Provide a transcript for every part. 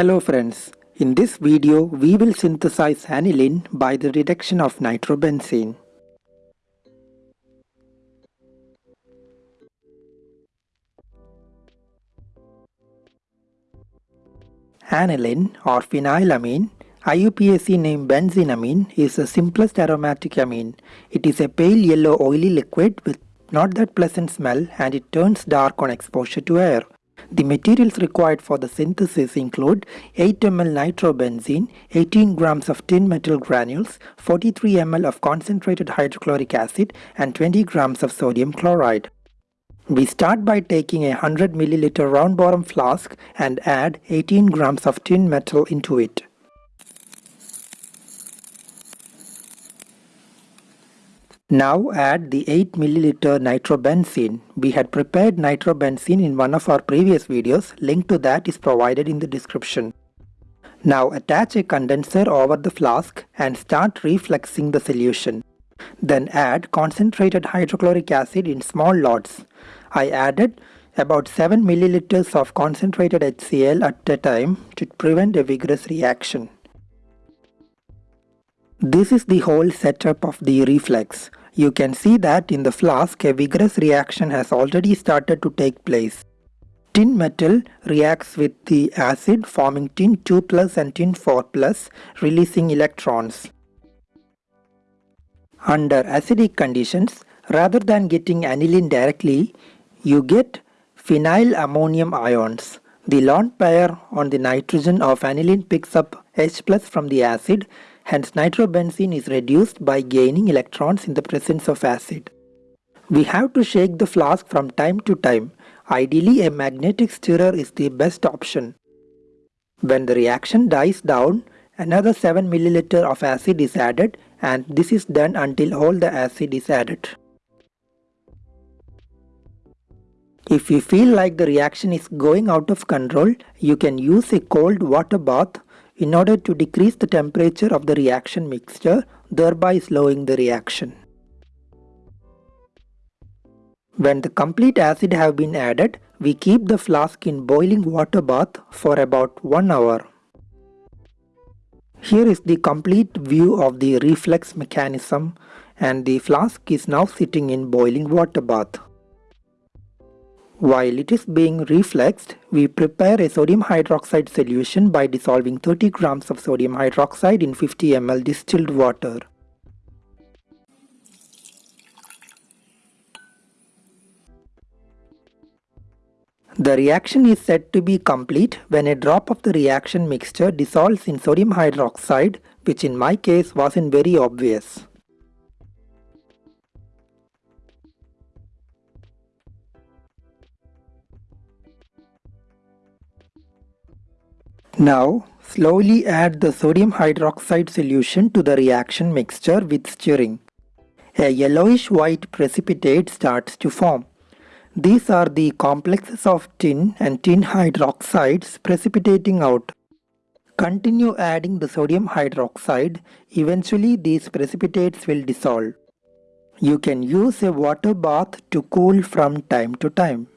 Hello friends, in this video we will synthesize aniline by the reduction of nitrobenzene. Aniline or phenylamine, IUPAC name benzenamine is the simplest aromatic amine. It is a pale yellow oily liquid with not that pleasant smell and it turns dark on exposure to air. The materials required for the synthesis include 8 ml nitrobenzene, 18 grams of tin metal granules, 43 ml of concentrated hydrochloric acid and 20 grams of sodium chloride. We start by taking a 100 ml round bottom flask and add 18 grams of tin metal into it. Now add the 8 ml nitrobenzene. We had prepared nitrobenzene in one of our previous videos, link to that is provided in the description. Now attach a condenser over the flask and start refluxing the solution. Then add concentrated hydrochloric acid in small lots. I added about 7 milliliters of concentrated HCl at a time to prevent a vigorous reaction. This is the whole setup of the reflux. You can see that in the flask a vigorous reaction has already started to take place. Tin metal reacts with the acid forming tin 2 plus and tin 4 plus releasing electrons. Under acidic conditions, rather than getting aniline directly, you get phenyl ammonium ions. The lone pair on the nitrogen of aniline picks up H plus from the acid Hence nitrobenzene is reduced by gaining electrons in the presence of acid. We have to shake the flask from time to time. Ideally a magnetic stirrer is the best option. When the reaction dies down, another 7 ml of acid is added and this is done until all the acid is added. If you feel like the reaction is going out of control, you can use a cold water bath in order to decrease the temperature of the reaction mixture, thereby slowing the reaction. When the complete acid have been added, we keep the flask in boiling water bath for about 1 hour. Here is the complete view of the reflux mechanism and the flask is now sitting in boiling water bath. While it is being refluxed, we prepare a sodium hydroxide solution by dissolving 30 grams of sodium hydroxide in 50 ml distilled water. The reaction is said to be complete when a drop of the reaction mixture dissolves in sodium hydroxide which in my case wasn't very obvious. Now slowly add the sodium hydroxide solution to the reaction mixture with stirring. A yellowish white precipitate starts to form. These are the complexes of tin and tin hydroxides precipitating out. Continue adding the sodium hydroxide, eventually these precipitates will dissolve. You can use a water bath to cool from time to time.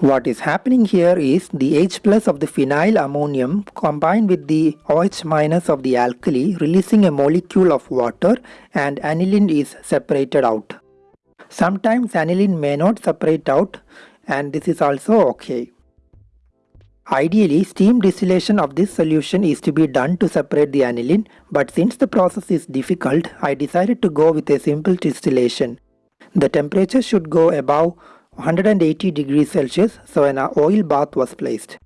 What is happening here is the H plus of the phenyl ammonium combined with the OH minus of the alkali releasing a molecule of water and aniline is separated out. Sometimes aniline may not separate out and this is also okay. Ideally, steam distillation of this solution is to be done to separate the aniline, but since the process is difficult, I decided to go with a simple distillation. The temperature should go above 180 degrees Celsius so an oil bath was placed.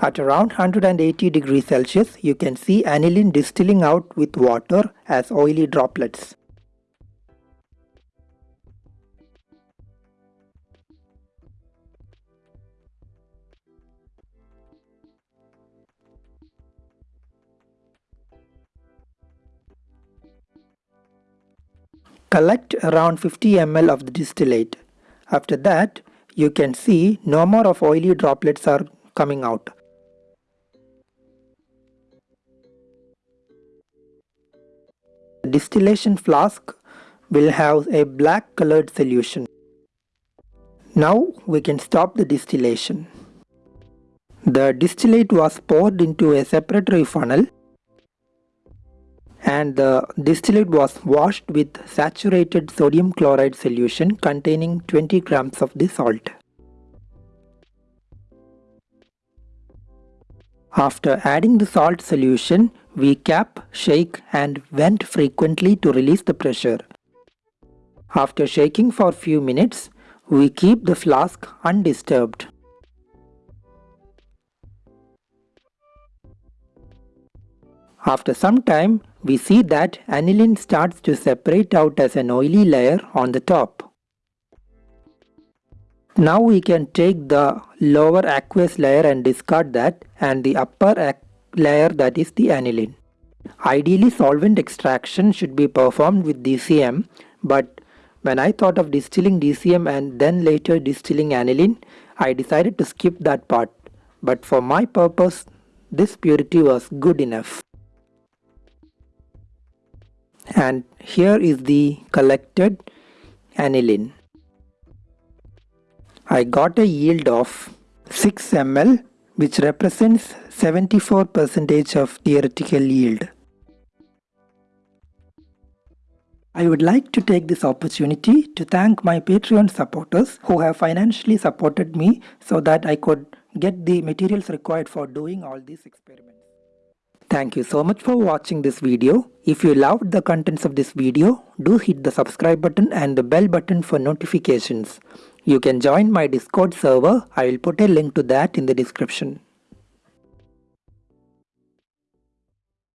At around 180 degrees Celsius you can see aniline distilling out with water as oily droplets. Collect around 50 ml of the distillate. After that, you can see no more of oily droplets are coming out. The distillation flask will have a black colored solution. Now we can stop the distillation. The distillate was poured into a separatory funnel and the distillate was washed with saturated sodium chloride solution containing 20 grams of the salt. After adding the salt solution, we cap, shake and vent frequently to release the pressure. After shaking for few minutes, we keep the flask undisturbed. After some time, we see that aniline starts to separate out as an oily layer on the top. Now we can take the lower aqueous layer and discard that and the upper layer that is the aniline. Ideally solvent extraction should be performed with DCM but when I thought of distilling DCM and then later distilling aniline I decided to skip that part but for my purpose this purity was good enough and here is the collected aniline. I got a yield of 6 ml which represents 74% of theoretical yield. I would like to take this opportunity to thank my Patreon supporters who have financially supported me so that I could get the materials required for doing all these experiments. Thank you so much for watching this video. If you loved the contents of this video, do hit the subscribe button and the bell button for notifications. You can join my Discord server. I will put a link to that in the description.